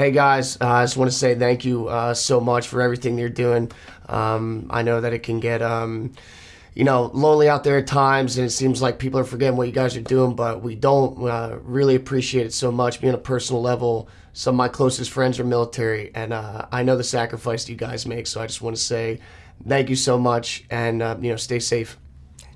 Hey guys, uh, I just want to say thank you uh, so much for everything you're doing. Um, I know that it can get, um, you know, lonely out there at times, and it seems like people are forgetting what you guys are doing, but we don't uh, really appreciate it so much. Being a personal level, some of my closest friends are military, and uh, I know the sacrifice you guys make. So I just want to say thank you so much, and uh, you know, stay safe.